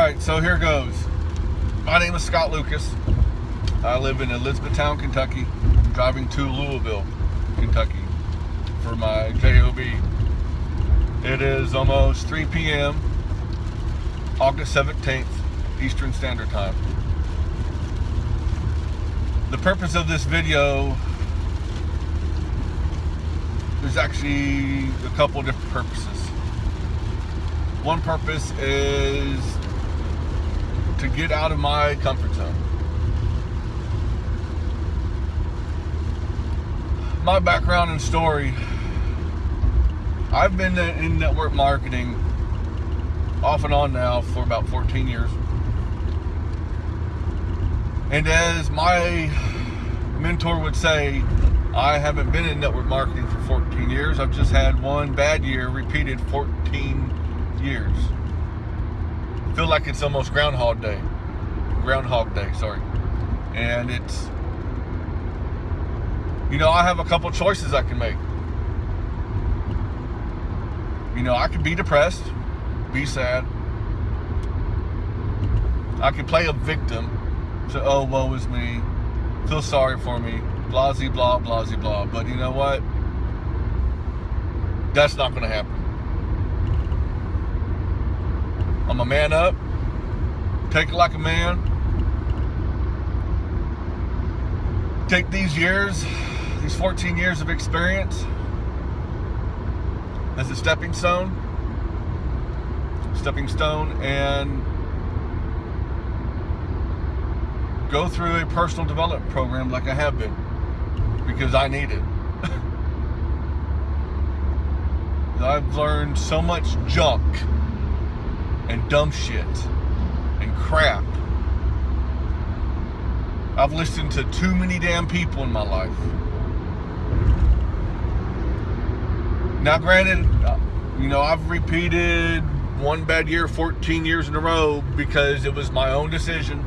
right, so here goes. My name is Scott Lucas. I live in Elizabethtown, Kentucky. I'm driving to Louisville, Kentucky for my JOB. It is almost 3 p.m., August 17th, Eastern Standard Time. The purpose of this video is actually a couple different purposes. One purpose is to get out of my comfort zone. My background and story I've been in network marketing off and on now for about 14 years. And as my mentor would say, I haven't been in network marketing for 14 years. I've just had one bad year repeated 14 years. Feel like it's almost Groundhog Day. Groundhog Day, sorry. And it's, you know, I have a couple choices I can make. You know, I could be depressed, be sad. I could play a victim, say, oh, woe is me, feel sorry for me, blah, blah, blah, blah. But you know what? That's not going to happen. I'm a man up. Take it like a man. Take these years, these 14 years of experience as a stepping stone, stepping stone, and go through a personal development program like I have been because I need it. I've learned so much junk and dumb shit and crap. I've listened to too many damn people in my life. Now, granted, uh, you know, I've repeated one bad year 14 years in a row because it was my own decision.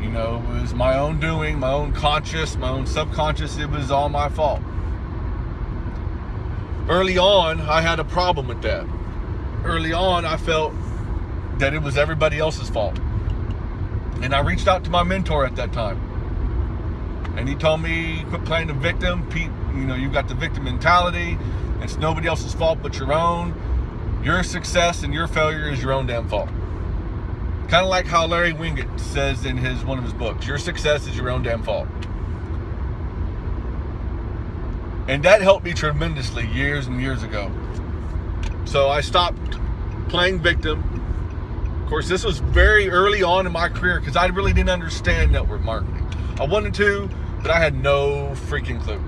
You know, it was my own doing, my own conscious, my own subconscious. It was all my fault. Early on, I had a problem with that early on, I felt that it was everybody else's fault. And I reached out to my mentor at that time. And he told me, quit playing the victim. Pete, you know, you've got the victim mentality. It's nobody else's fault but your own. Your success and your failure is your own damn fault. Kind of like how Larry Winget says in his one of his books, your success is your own damn fault. And that helped me tremendously years and years ago. So I stopped playing victim. Of course, this was very early on in my career because I really didn't understand network marketing. I wanted to, but I had no freaking clue.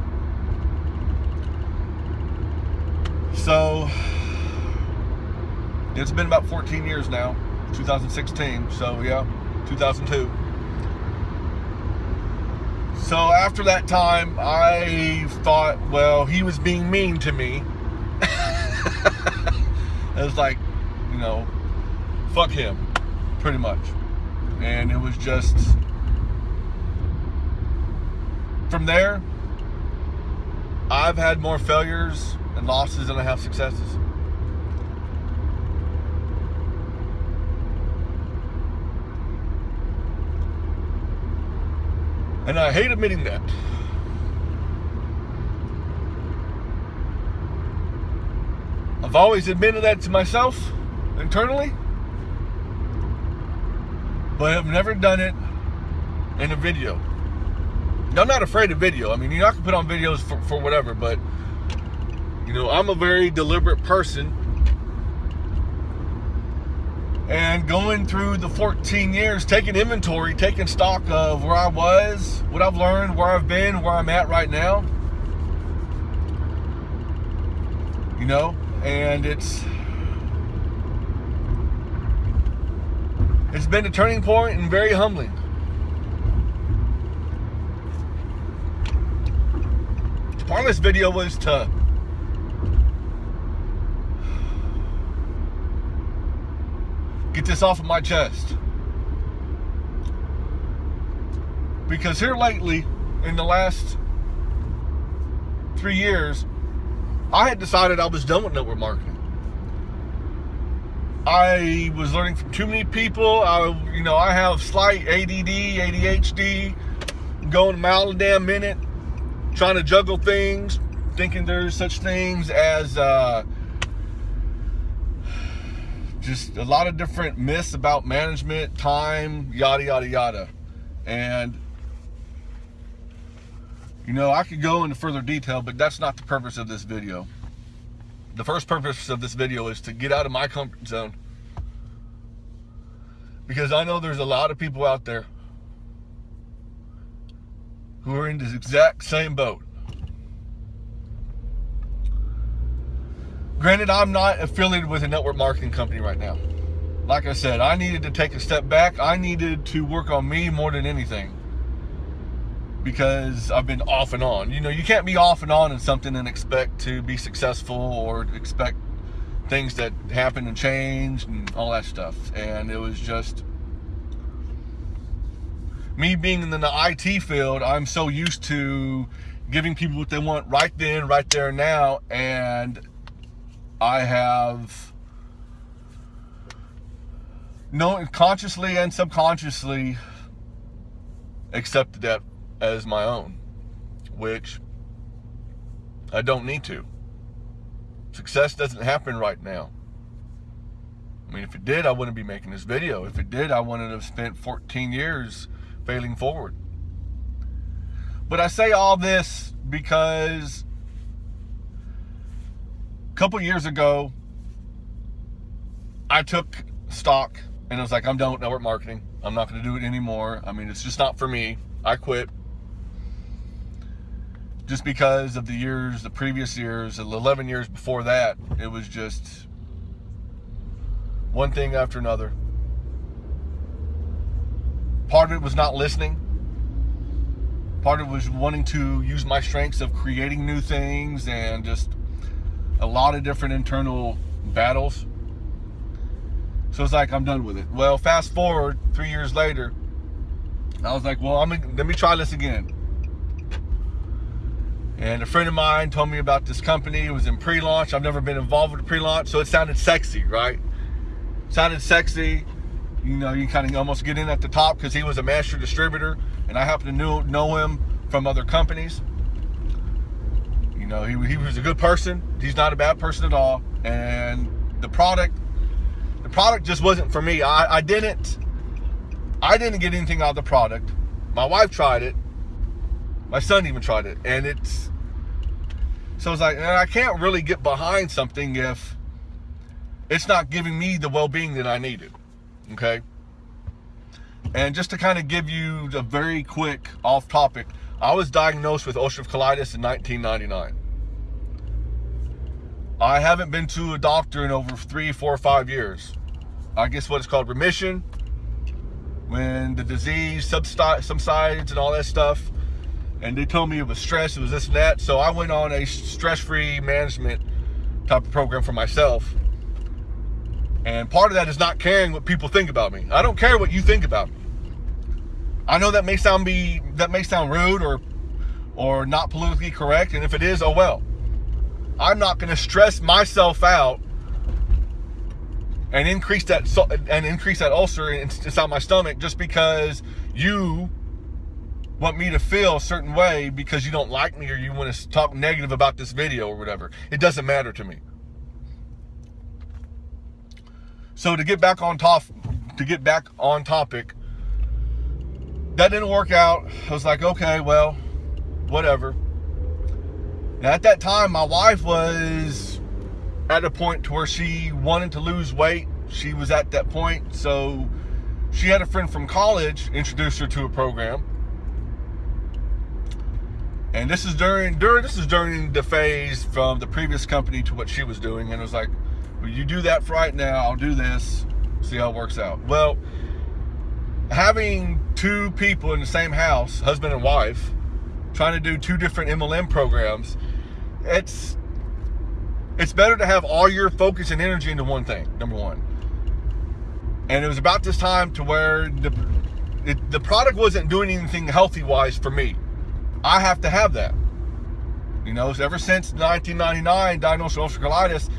So it's been about 14 years now, 2016. So yeah, 2002. So after that time, I thought, well, he was being mean to me. It was like, you know, fuck him, pretty much. And it was just, from there, I've had more failures and losses than I have successes. And I hate admitting that. I've always admitted that to myself internally, but I've never done it in a video. I'm not afraid of video. I mean, you know, I can put on videos for, for whatever, but you know, I'm a very deliberate person. And going through the 14 years, taking inventory, taking stock of where I was, what I've learned, where I've been, where I'm at right now. You know, and it's it's been a turning point and very humbling. Part of this video was to get this off of my chest. Because here lately, in the last three years, I had decided I was done with network marketing. I was learning from too many people. I, you know, I have slight ADD, ADHD, going a mile a damn minute, trying to juggle things, thinking there's such things as uh, just a lot of different myths about management, time, yada, yada, yada. And, you know, I could go into further detail, but that's not the purpose of this video the first purpose of this video is to get out of my comfort zone. Because I know there's a lot of people out there who are in this exact same boat. Granted, I'm not affiliated with a network marketing company right now. Like I said, I needed to take a step back. I needed to work on me more than anything because I've been off and on. You know, you can't be off and on in something and expect to be successful or expect things that happen and change and all that stuff. And it was just me being in the IT field, I'm so used to giving people what they want right then, right there, now. And I have no consciously and subconsciously accepted that as my own, which I don't need to. Success doesn't happen right now. I mean, if it did, I wouldn't be making this video. If it did, I wouldn't have spent 14 years failing forward. But I say all this because a couple years ago, I took stock and I was like, I'm done with network marketing. I'm not going to do it anymore. I mean, it's just not for me. I quit just because of the years, the previous years, the 11 years before that, it was just one thing after another. Part of it was not listening. Part of it was wanting to use my strengths of creating new things and just a lot of different internal battles. So it's like, I'm done with it. Well, fast forward three years later, I was like, well, I'm let me try this again. And a friend of mine told me about this company. It was in pre-launch. I've never been involved with pre-launch, so it sounded sexy, right? Sounded sexy. You know, you kind of almost get in at the top because he was a master distributor, and I happen to know, know him from other companies. You know, he, he was a good person. He's not a bad person at all. And the product, the product just wasn't for me. I, I didn't, I didn't get anything out of the product. My wife tried it my son even tried it, and it's so it's like I can't really get behind something if it's not giving me the well-being that I needed. Okay. And just to kind of give you a very quick off topic, I was diagnosed with ulcerative colitis in 1999. I haven't been to a doctor in over three, four, five years. I guess what it's called remission. When the disease subsides and all that stuff, and they told me it was stress, it was this and that. So I went on a stress-free management type of program for myself. And part of that is not caring what people think about me. I don't care what you think about me. I know that may sound be that may sound rude or or not politically correct, and if it is, oh well. I'm not going to stress myself out and increase that and increase that ulcer inside my stomach just because you want me to feel a certain way because you don't like me or you want to talk negative about this video or whatever. It doesn't matter to me. So to get back on top, to get back on topic, that didn't work out. I was like, okay, well, whatever. At that time, my wife was at a point to where she wanted to lose weight. She was at that point, so she had a friend from college introduce her to a program and this is during during this is during the phase from the previous company to what she was doing. And it was like, well, you do that for right now, I'll do this, see how it works out. Well, having two people in the same house, husband and wife, trying to do two different MLM programs, it's it's better to have all your focus and energy into one thing, number one. And it was about this time to where the it, the product wasn't doing anything healthy wise for me. I have to have that. You know, ever since 1999, diagnosed with ulcerative colitis,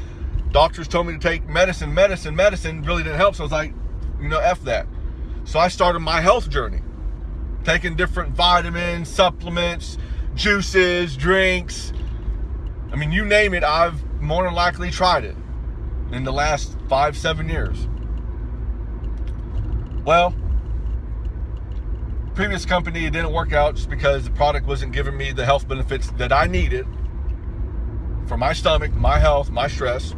Doctors told me to take medicine, medicine, medicine really didn't help. So I was like, you know, F that. So I started my health journey, taking different vitamins, supplements, juices, drinks. I mean, you name it, I've more than likely tried it in the last five, seven years. Well, previous company, it didn't work out just because the product wasn't giving me the health benefits that I needed for my stomach, my health, my stress.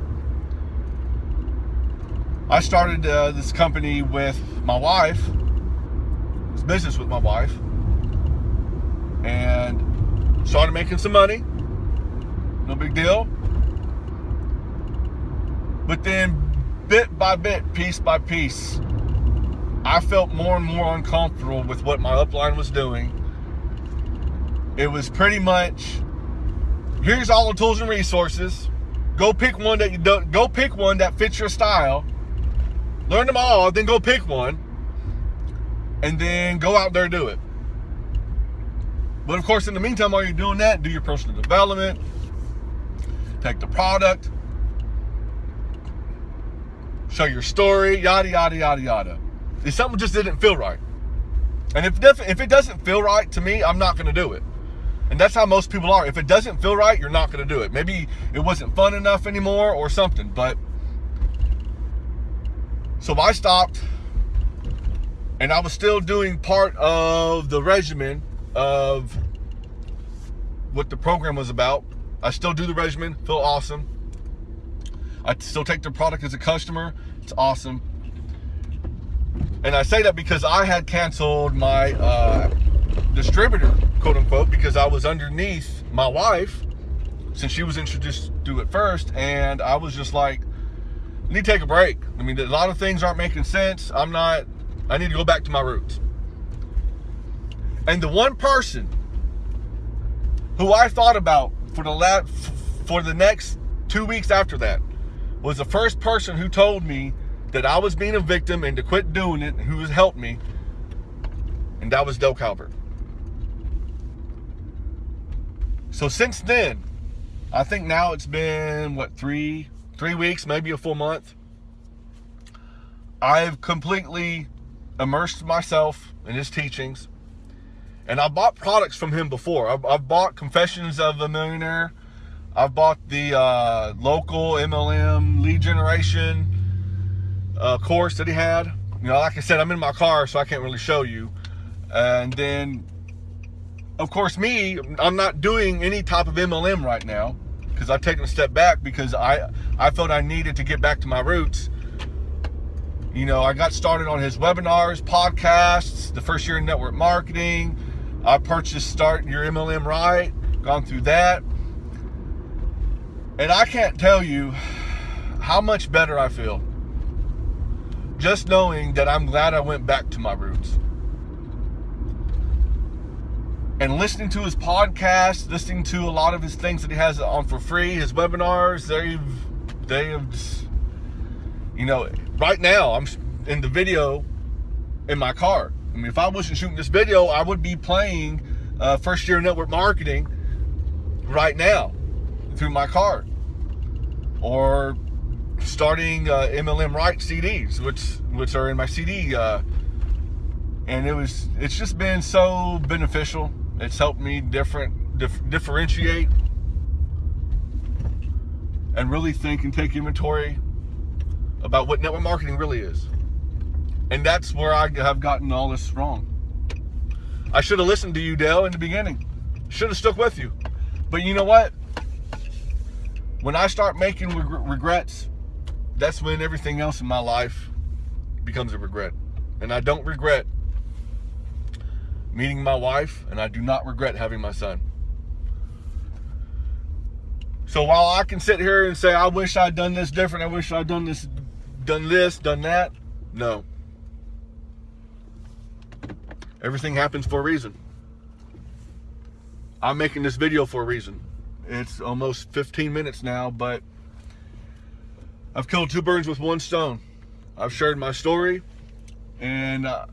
I started uh, this company with my wife, this business with my wife, and started making some money. No big deal. But then, bit by bit, piece by piece, I felt more and more uncomfortable with what my upline was doing. It was pretty much here's all the tools and resources. Go pick one that you don't go pick one that fits your style learn them all, then go pick one, and then go out there do it. But of course, in the meantime, while you're doing that, do your personal development, take the product, show your story, yada, yada, yada, yada. Something just didn't feel right. And if, if it doesn't feel right to me, I'm not going to do it. And that's how most people are. If it doesn't feel right, you're not going to do it. Maybe it wasn't fun enough anymore or something, but so I stopped and I was still doing part of the regimen of what the program was about. I still do the regimen, feel awesome. I still take the product as a customer, it's awesome. And I say that because I had canceled my uh, distributor, quote unquote, because I was underneath my wife since she was introduced to it first. And I was just like, need to take a break. I mean, a lot of things aren't making sense. I'm not, I need to go back to my roots. And the one person who I thought about for the last, for the next two weeks after that was the first person who told me that I was being a victim and to quit doing it, who has helped me, and that was Dale Calvert. So since then, I think now it's been what three, three weeks, maybe a full month, I've completely immersed myself in his teachings. And I bought products from him before. I've, I've bought Confessions of a Millionaire. I've bought the uh, local MLM lead generation uh, course that he had. You know, like I said, I'm in my car, so I can't really show you. And then, of course, me, I'm not doing any type of MLM right now because I've taken a step back because I I felt I needed to get back to my roots. You know, I got started on his webinars, podcasts, the first year in network marketing. I purchased Start Your MLM Right, gone through that. And I can't tell you how much better I feel just knowing that I'm glad I went back to my roots and listening to his podcast, listening to a lot of his things that he has on for free, his webinars, they've, they've, you know, right now I'm in the video in my car. I mean, if I wasn't shooting this video, I would be playing uh, first year network marketing right now through my car or starting uh, MLM Right CDs, which which are in my CD. Uh, and it was it's just been so beneficial it's helped me different dif differentiate and really think and take inventory about what network marketing really is. And that's where I have gotten all this wrong. I should have listened to you, Dale, in the beginning. Should have stuck with you. But you know what? When I start making reg regrets, that's when everything else in my life becomes a regret. And I don't regret meeting my wife, and I do not regret having my son. So while I can sit here and say, I wish I'd done this different, I wish I'd done this, done this, done that, no. Everything happens for a reason. I'm making this video for a reason. It's almost 15 minutes now, but I've killed two birds with one stone. I've shared my story, and uh,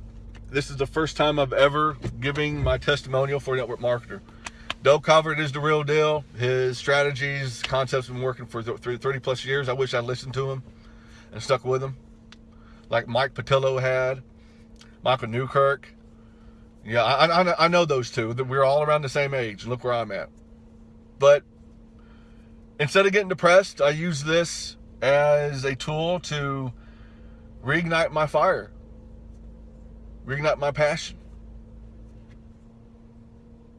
this is the first time I've ever giving my testimonial for network marketer. Dale Calvert is the real deal. His strategies, concepts been working for 30 plus years. I wish I listened to him and stuck with him. Like Mike Patillo had, Michael Newkirk. Yeah, I, I, I know those two. That we're all around the same age. Look where I'm at. But instead of getting depressed, I use this as a tool to reignite my fire, reignite my passion.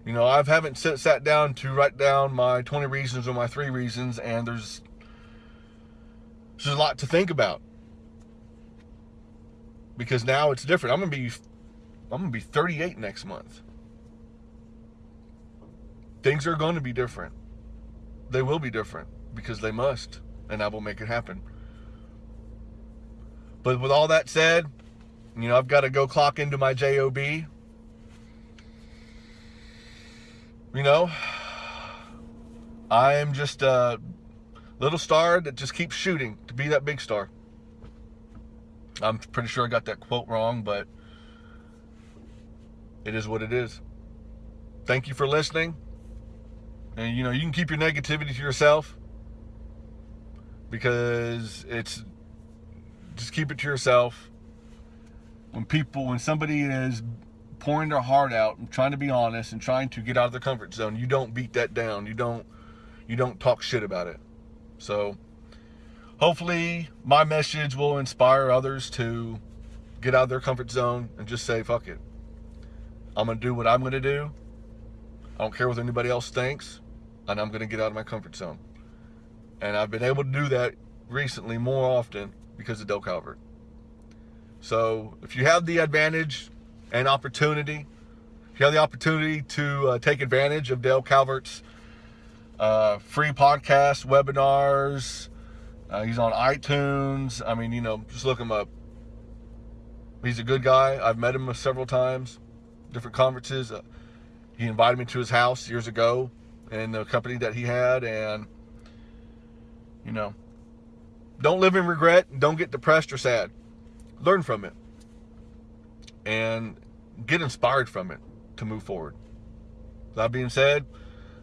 You know, I haven't sit, sat down to write down my 20 reasons or my three reasons, and there's there's a lot to think about because now it's different. I'm gonna be I'm gonna be 38 next month. Things are going to be different. They will be different because they must, and I will make it happen. But with all that said, you know, I've got to go clock into my job you know, I am just a little star that just keeps shooting to be that big star. I'm pretty sure I got that quote wrong, but it is what it is. Thank you for listening. And you know, you can keep your negativity to yourself because it's just keep it to yourself. When people, when somebody is pouring their heart out and trying to be honest and trying to get out of their comfort zone. You don't beat that down. You don't you don't talk shit about it. So hopefully my message will inspire others to get out of their comfort zone and just say fuck it. I'm going to do what I'm going to do. I don't care what anybody else thinks, and I'm going to get out of my comfort zone. And I've been able to do that recently more often because of Dale Calvert. So if you have the advantage and opportunity. If you have the opportunity to uh, take advantage of Dale Calvert's uh, free podcast, webinars, uh, he's on iTunes. I mean, you know, just look him up. He's a good guy. I've met him several times, different conferences. Uh, he invited me to his house years ago in the company that he had, and you know, don't live in regret. And don't get depressed or sad. Learn from it and get inspired from it to move forward. That being said,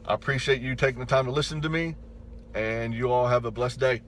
I appreciate you taking the time to listen to me, and you all have a blessed day.